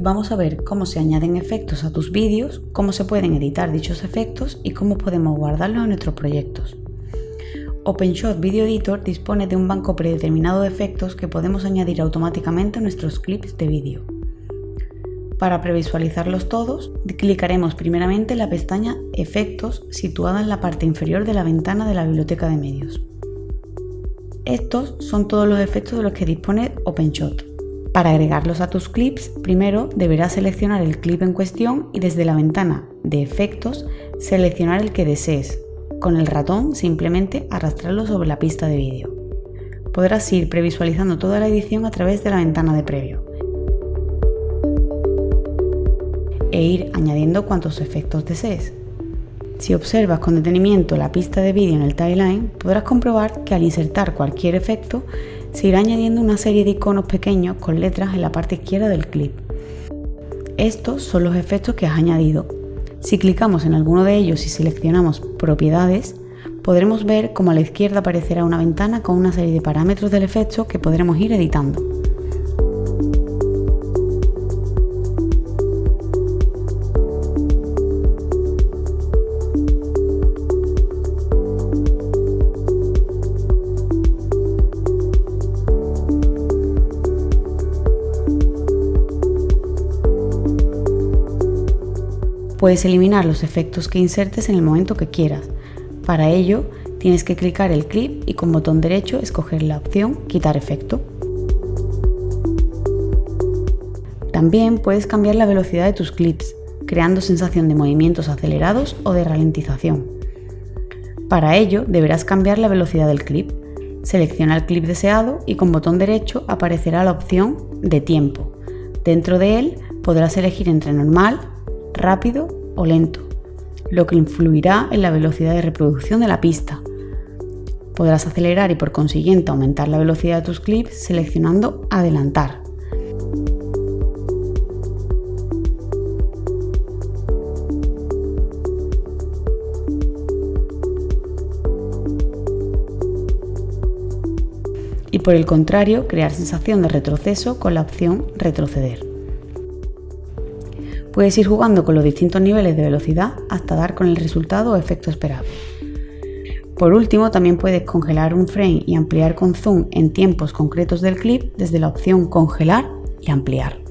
vamos a ver cómo se añaden efectos a tus vídeos, cómo se pueden editar dichos efectos y cómo podemos guardarlos en nuestros proyectos. OpenShot Video Editor dispone de un banco predeterminado de efectos que podemos añadir automáticamente a nuestros clips de vídeo. Para previsualizarlos todos, clicaremos primeramente en la pestaña Efectos situada en la parte inferior de la ventana de la biblioteca de medios. Estos son todos los efectos de los que dispone OpenShot. Para agregarlos a tus clips, primero deberás seleccionar el clip en cuestión y desde la ventana de efectos seleccionar el que desees. Con el ratón simplemente arrastrarlo sobre la pista de vídeo. Podrás ir previsualizando toda la edición a través de la ventana de previo e ir añadiendo cuantos efectos desees. Si observas con detenimiento la pista de vídeo en el timeline, podrás comprobar que al insertar cualquier efecto se irá añadiendo una serie de iconos pequeños con letras en la parte izquierda del clip. Estos son los efectos que has añadido. Si clicamos en alguno de ellos y seleccionamos propiedades, podremos ver cómo a la izquierda aparecerá una ventana con una serie de parámetros del efecto que podremos ir editando. Puedes eliminar los efectos que insertes en el momento que quieras. Para ello, tienes que clicar el clip y con botón derecho escoger la opción Quitar efecto. También puedes cambiar la velocidad de tus clips, creando sensación de movimientos acelerados o de ralentización. Para ello, deberás cambiar la velocidad del clip. Selecciona el clip deseado y con botón derecho aparecerá la opción de tiempo. Dentro de él podrás elegir entre normal, rápido o lento, lo que influirá en la velocidad de reproducción de la pista. Podrás acelerar y por consiguiente aumentar la velocidad de tus clips seleccionando Adelantar. y por el contrario crear sensación de retroceso con la opción retroceder. Puedes ir jugando con los distintos niveles de velocidad hasta dar con el resultado o efecto esperado. Por último, también puedes congelar un frame y ampliar con zoom en tiempos concretos del clip desde la opción congelar y ampliar.